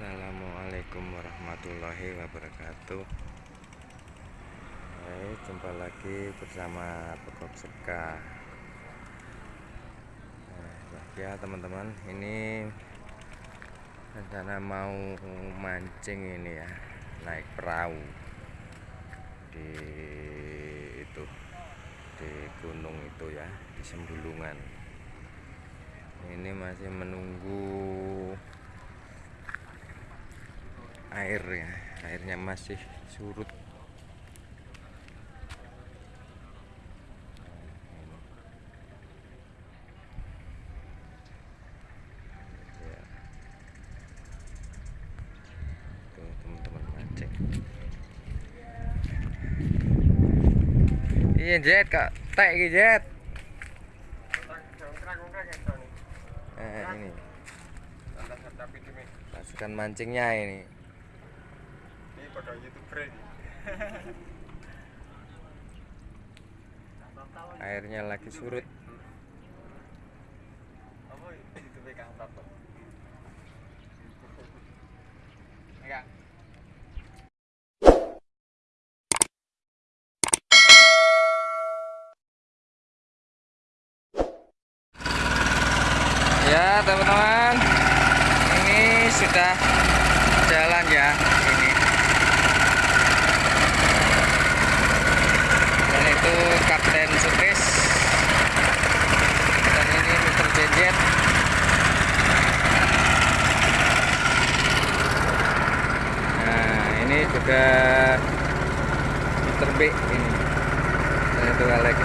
Assalamualaikum warahmatullahi wabarakatuh. Hai, jumpa lagi bersama Pekok Seka. Nah, ya teman-teman ini rencana mau mancing ini ya naik perahu di itu di gunung itu ya di Sembulungan. Ini masih menunggu air ya airnya masih surut. Ya. tuh teman-teman mancing iya jet kak. Tek jet. Eh, ini. Pasukan mancingnya ini pada youtuber ini airnya lagi surut. Apa youtube kang tato enggak. Ya teman-teman. Ini sudah jalan ya ini dan itu Kapten Supris dan ini Mr. Jejet nah ini juga Mr. Ini. Dan itu Alek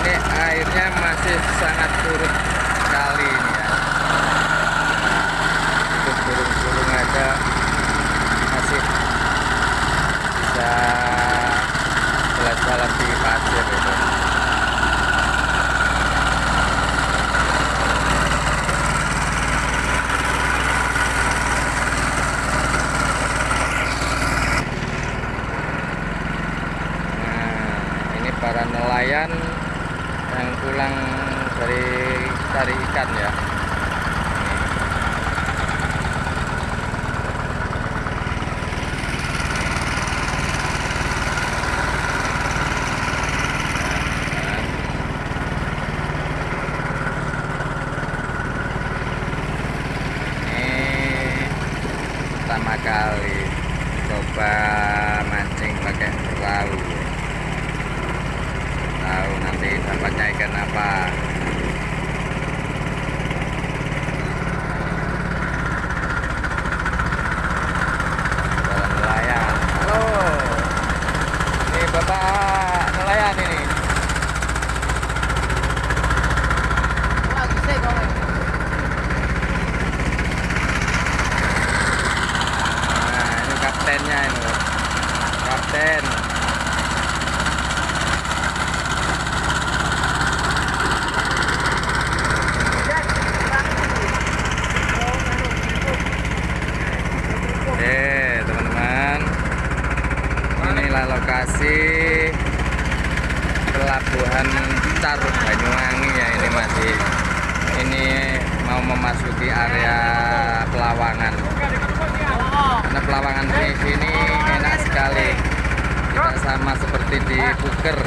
Ya, airnya masih sangat surut sekali ini ya. Untuk burung-burung aja masih bisa jalan-jalan di pasir itu. Nah, ini para nelayan yang pulang dari cari ikan ya. Ini pertama kali coba mancing pakai perahu tahu nanti dapatnya ikan apa Para nelayan halo ini bapak nelayan ini nah ini kaptennya ini kapten Oke teman-teman Inilah lokasi Pelabuhan Caruk Banyuwangi ya ini masih Ini mau memasuki area Pelawangan. Karena Pelawangan di sini enak sekali. Tidak sama seperti di Buker